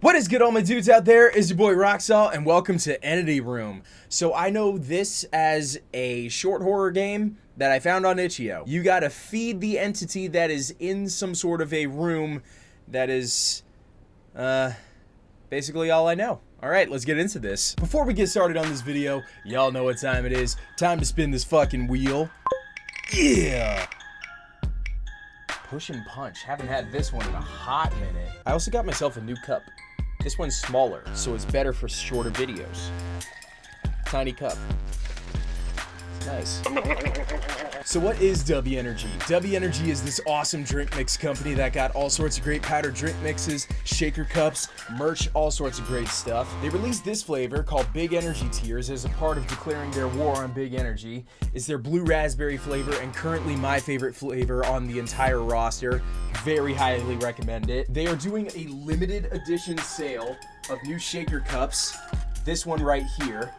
What is good all my dudes out there? Is your boy Roxalt and welcome to Entity Room. So I know this as a short horror game that I found on itch.io. You gotta feed the entity that is in some sort of a room that is, uh, basically all I know. Alright, let's get into this. Before we get started on this video, y'all know what time it is. Time to spin this fucking wheel. Yeah! Push and punch. Haven't had this one in a hot minute. I also got myself a new cup. This one's smaller, so it's better for shorter videos. Tiny cup. Nice. So what is W Energy? W Energy is this awesome drink mix company that got all sorts of great powdered drink mixes, shaker cups, merch, all sorts of great stuff. They released this flavor called Big Energy Tears as a part of declaring their war on Big Energy. It's their blue raspberry flavor and currently my favorite flavor on the entire roster. Very highly recommend it. They are doing a limited edition sale of new shaker cups. This one right here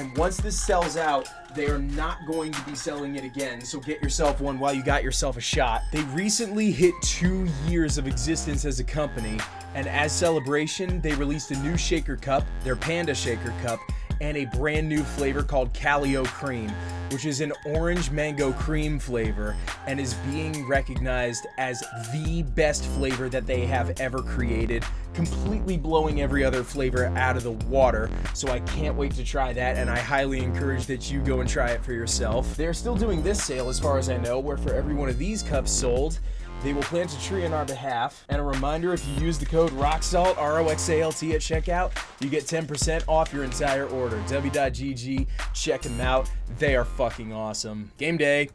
and once this sells out, they are not going to be selling it again. So get yourself one while you got yourself a shot. They recently hit two years of existence as a company. And as celebration, they released a new shaker cup, their Panda Shaker Cup, and a brand new flavor called Calio Cream, which is an orange mango cream flavor and is being recognized as the best flavor that they have ever created, completely blowing every other flavor out of the water. So I can't wait to try that, and I highly encourage that you go and try it for yourself. They're still doing this sale, as far as I know, where for every one of these cups sold, they will plant a tree on our behalf. And a reminder, if you use the code ROXALT, R-O-X-A-L-T at checkout, you get 10% off your entire order. W.GG, check them out. They are fucking awesome. Game day,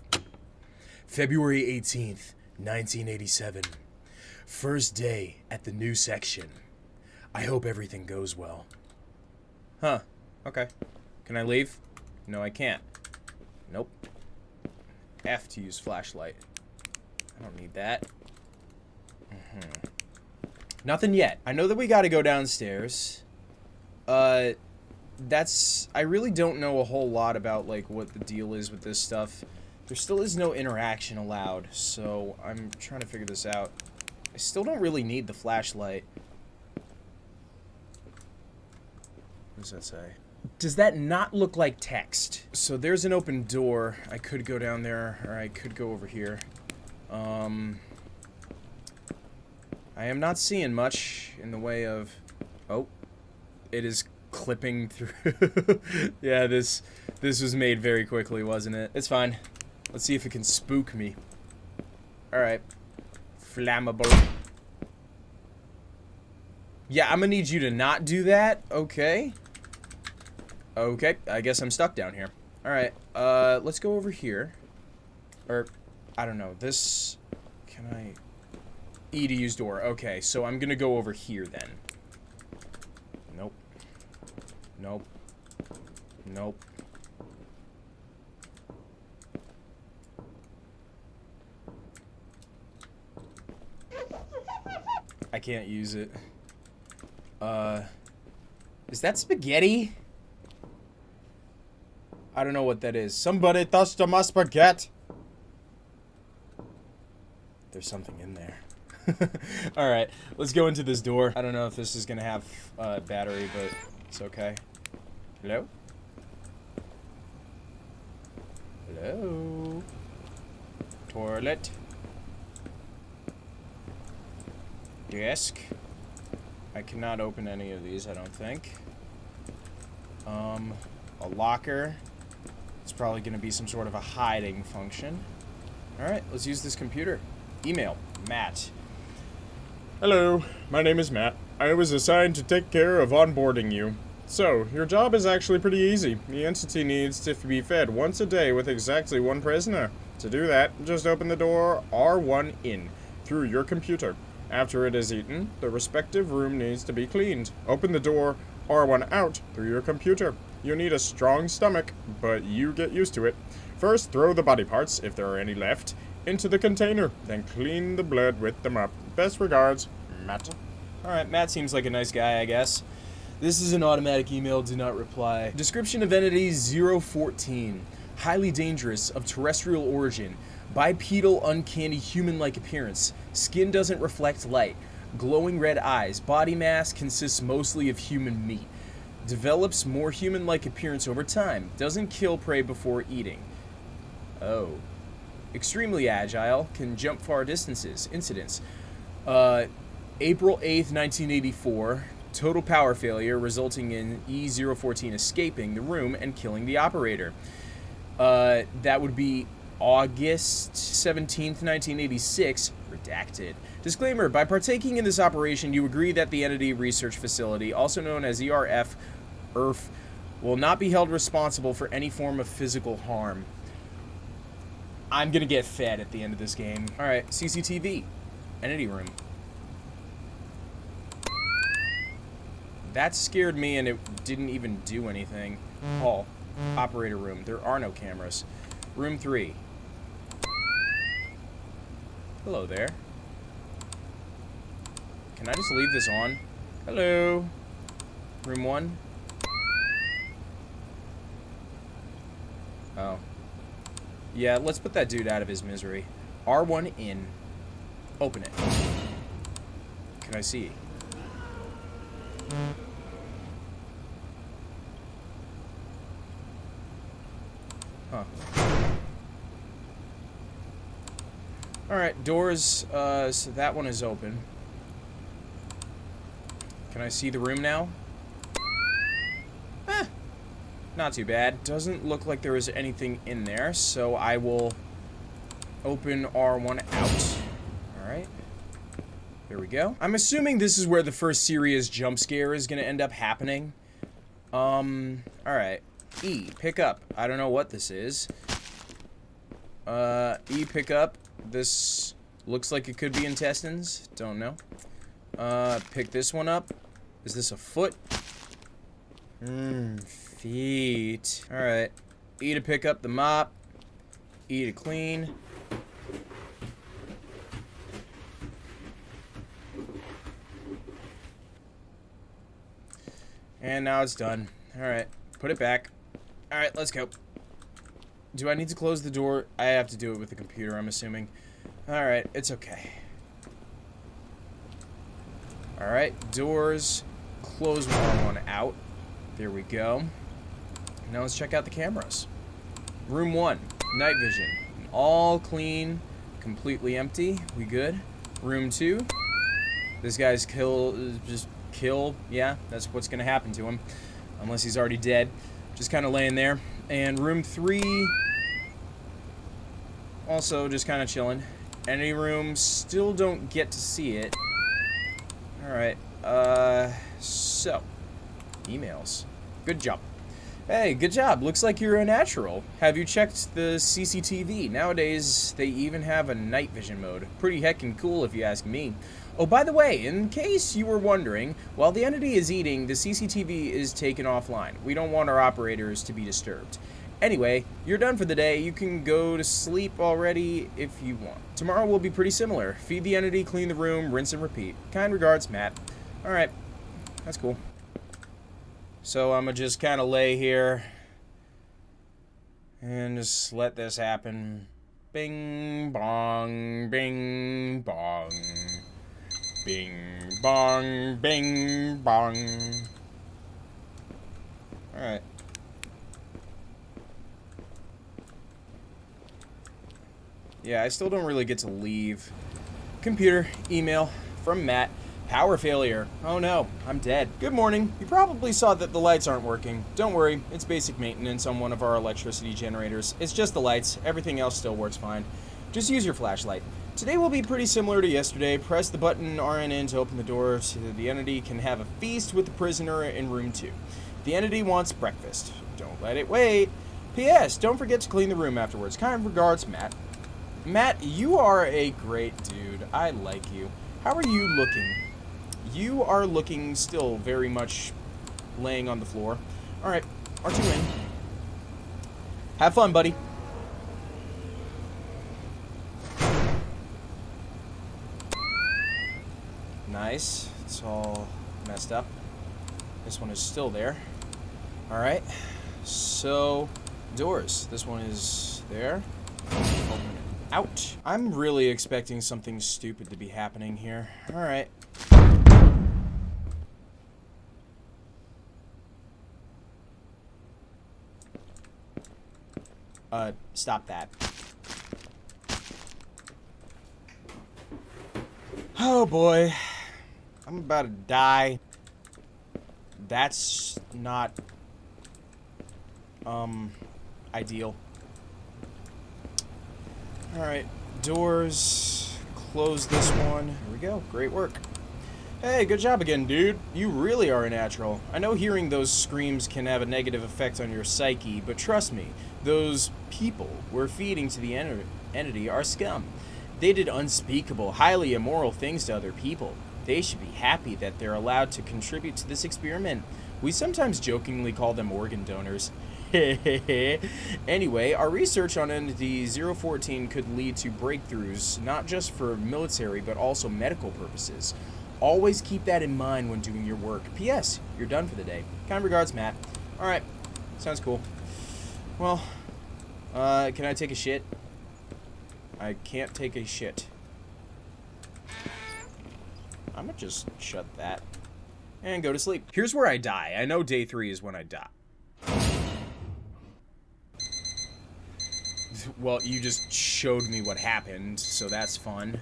February 18th, 1987. First day at the new section. I hope everything goes well. Huh. Okay. Can I leave? No, I can't. Nope. F to use flashlight. I don't need that. Mm -hmm. Nothing yet. I know that we gotta go downstairs. Uh, that's... I really don't know a whole lot about, like, what the deal is with this stuff. There still is no interaction allowed, so I'm trying to figure this out. I still don't really need the flashlight. What does that say? Does that not look like text? So there's an open door. I could go down there, or I could go over here. Um, I am not seeing much in the way of... Oh, it is clipping through. yeah, this this was made very quickly, wasn't it? It's fine. Let's see if it can spook me. Alright. Flammable. Yeah, I'm gonna need you to not do that. Okay. Okay, I guess I'm stuck down here. Alright, uh, let's go over here. Or, I don't know. This... Can I... E to use door. Okay, so I'm gonna go over here then. Nope. Nope. Nope. I can't use it. Uh... Is that spaghetti? I don't know what that is. Somebody touched my spaghetti! There's something in there. Alright, let's go into this door. I don't know if this is gonna have uh, battery, but it's okay. Hello? Hello? Toilet? Desk? I cannot open any of these, I don't think. Um, a locker. It's probably to be some sort of a hiding function. Alright, let's use this computer. Email, Matt. Hello, my name is Matt. I was assigned to take care of onboarding you. So, your job is actually pretty easy. The entity needs to be fed once a day with exactly one prisoner. To do that, just open the door R1 in through your computer. After it is eaten, the respective room needs to be cleaned. Open the door R1 out through your computer. You need a strong stomach, but you get used to it. First, throw the body parts, if there are any left, into the container, then clean the blood with the mop. Best regards, Matt. Alright, Matt seems like a nice guy, I guess. This is an automatic email, do not reply. Description of entity 014. Highly dangerous, of terrestrial origin. Bipedal, uncanny, human-like appearance. Skin doesn't reflect light. glowing red eyes. Body mass consists mostly of human meat. Develops more human-like appearance over time. Doesn't kill prey before eating. Oh. Extremely agile. Can jump far distances. Incidents. Uh, April 8th, 1984. Total power failure resulting in E014 escaping the room and killing the operator. Uh, that would be August 17th, 1986, redacted. Disclaimer, by partaking in this operation, you agree that the Entity Research Facility, also known as ERF, ERF, will not be held responsible for any form of physical harm. I'm gonna get fed at the end of this game. Alright, CCTV. Entity room. That scared me and it didn't even do anything. Hall. Operator room. There are no cameras. Room 3. Hello there. Can I just leave this on? Hello. Room 1. Oh. Yeah, let's put that dude out of his misery. R1 in. Open it. Can I see? Huh. Alright, doors, uh, so that one is open. Can I see the room now? Not too bad. Doesn't look like there is anything in there, so I will open R1 out. Alright. There we go. I'm assuming this is where the first serious jump scare is going to end up happening. Um, alright. E, pick up. I don't know what this is. Uh, E, pick up. This looks like it could be intestines. Don't know. Uh, pick this one up. Is this a foot? Mmm, feet. Alright. E to pick up the mop. E to clean. And now it's done. Alright. Put it back. Alright, let's go. Do I need to close the door? I have to do it with the computer, I'm assuming. Alright, it's okay. Alright, doors. Close one, one out. There we go. Now let's check out the cameras. Room 1, night vision. All clean, completely empty. We good. Room 2, this guy's kill, just kill. Yeah, that's what's going to happen to him. Unless he's already dead. Just kind of laying there. And room 3, also just kind of chilling. Any room, still don't get to see it. Alright, uh, so, emails. Good job. Hey, good job. Looks like you're a natural. Have you checked the CCTV? Nowadays, they even have a night vision mode. Pretty heckin' cool if you ask me. Oh, by the way, in case you were wondering, while the entity is eating, the CCTV is taken offline. We don't want our operators to be disturbed. Anyway, you're done for the day. You can go to sleep already if you want. Tomorrow will be pretty similar. Feed the entity, clean the room, rinse and repeat. Kind regards, Matt. Alright. That's cool. So I'm going to just kind of lay here and just let this happen. Bing, bong, bing, bong. Bing, bong, bing, bong. Alright. Yeah, I still don't really get to leave. Computer, email, from Matt. Power failure. Oh no, I'm dead. Good morning. You probably saw that the lights aren't working. Don't worry, it's basic maintenance on one of our electricity generators. It's just the lights, everything else still works fine. Just use your flashlight. Today will be pretty similar to yesterday. Press the button RNN to open the door so that the entity can have a feast with the prisoner in room 2. The entity wants breakfast. Don't let it wait. P.S. Don't forget to clean the room afterwards. Kind regards, Matt. Matt, you are a great dude. I like you. How are you looking? You are looking still very much laying on the floor. Alright, R2 in. Have fun, buddy. Nice. It's all messed up. This one is still there. Alright. So, doors. This one is there. Open it. Ouch. I'm really expecting something stupid to be happening here. Alright. Uh, stop that. Oh boy. I'm about to die. That's not, um, ideal. Alright, doors. Close this one. Here we go. Great work. Hey, good job again, dude. You really are a natural. I know hearing those screams can have a negative effect on your psyche, but trust me, those people we're feeding to the en entity are scum. They did unspeakable, highly immoral things to other people. They should be happy that they're allowed to contribute to this experiment. We sometimes jokingly call them organ donors. anyway, our research on Entity 014 could lead to breakthroughs, not just for military, but also medical purposes. Always keep that in mind when doing your work. P.S. You're done for the day. Kind regards, Matt. Alright. Sounds cool. Well, uh, can I take a shit? I can't take a shit. I'm gonna just shut that and go to sleep. Here's where I die. I know day three is when I die. Well, you just showed me what happened, so that's fun.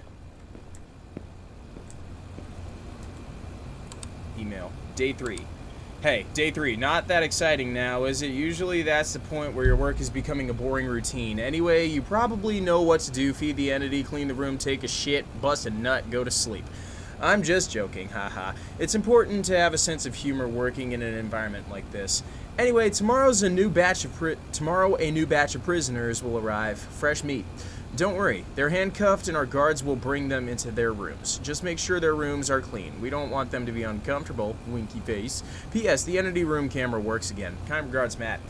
Email. Day three. Hey, day three, not that exciting now, is it? Usually that's the point where your work is becoming a boring routine. Anyway, you probably know what to do. Feed the entity, clean the room, take a shit, bust a nut, go to sleep. I'm just joking, haha. It's important to have a sense of humor working in an environment like this. Anyway, tomorrow's a new batch of tomorrow a new batch of prisoners will arrive. Fresh meat. Don't worry, they're handcuffed and our guards will bring them into their rooms. Just make sure their rooms are clean. We don't want them to be uncomfortable. Winky face. P.S. The entity room camera works again. Kind regards, Matt.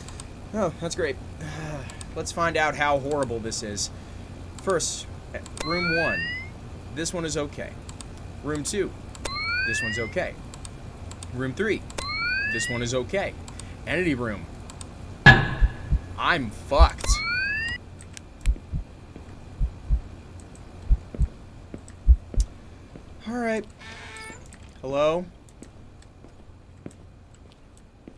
Oh, that's great. Let's find out how horrible this is. First, room one. This one is okay. Room two. This one's okay. Room three. This one is okay. Entity room. I'm fucked. Alright. Hello?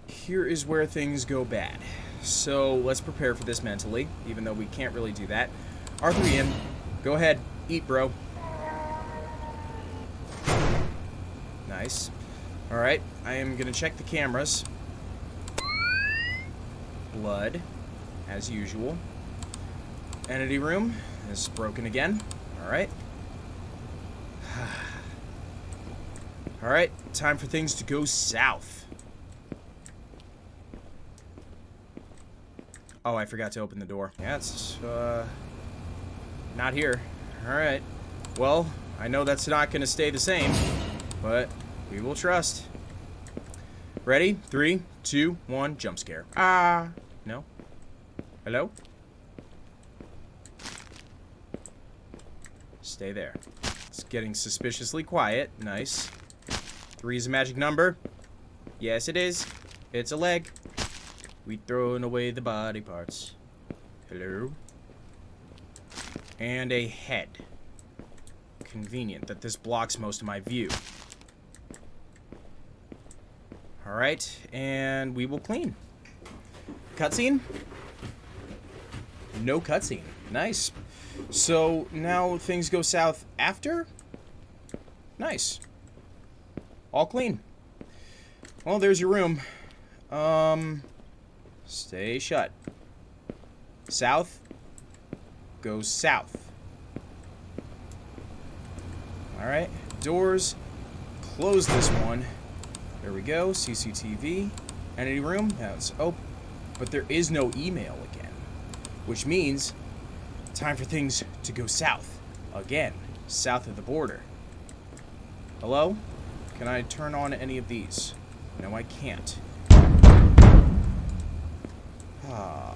Here is where things go bad. So let's prepare for this mentally, even though we can't really do that. R3M, go ahead. Eat, bro. Nice. Alright, I am going to check the cameras. Blood, as usual. Entity room is broken again. Alright. Alright, time for things to go south. Oh, I forgot to open the door. Yeah, it's, uh, not here. Alright. Well, I know that's not going to stay the same, but we will trust. Ready? Three, two, one, jump scare. Ah. No? Hello? Stay there. It's getting suspiciously quiet. Nice. Three is a magic number. Yes, it is. It's a leg. We throwing away the body parts. Hello? And a head. Convenient that this blocks most of my view. Alright, and we will clean. Cutscene? No cutscene. Nice. So, now things go south after? Nice. All clean. Well, there's your room. Um, stay shut. South. Go south. Alright. Doors. Close this one. There we go. CCTV. Entity room. That's open. But there is no email again. Which means time for things to go south. Again. South of the border. Hello? Can I turn on any of these? No, I can't. Ah.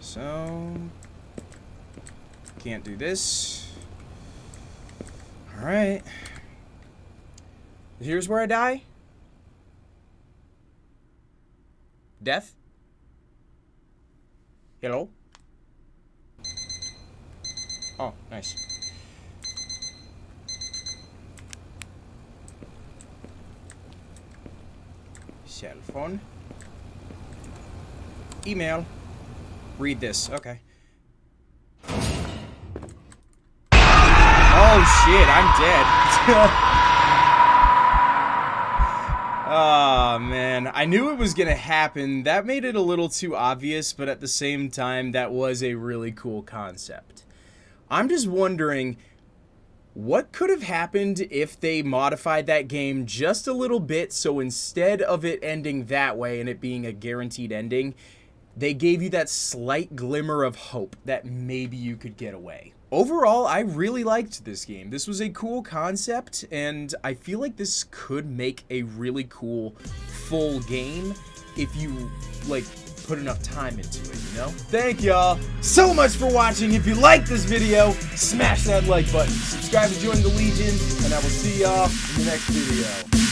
So... Can't do this. Alright. Here's where I die? Death? Hello? Oh, nice. Cell phone, email, read this. Okay. Oh shit, I'm dead. Oh man, I knew it was gonna happen. That made it a little too obvious, but at the same time, that was a really cool concept. I'm just wondering, what could have happened if they modified that game just a little bit so instead of it ending that way and it being a guaranteed ending, they gave you that slight glimmer of hope that maybe you could get away. Overall, I really liked this game. This was a cool concept, and I feel like this could make a really cool full game if you, like, put enough time into it, you know? Thank y'all so much for watching. If you liked this video, smash that like button. Subscribe to join the Legion, and I will see y'all in the next video.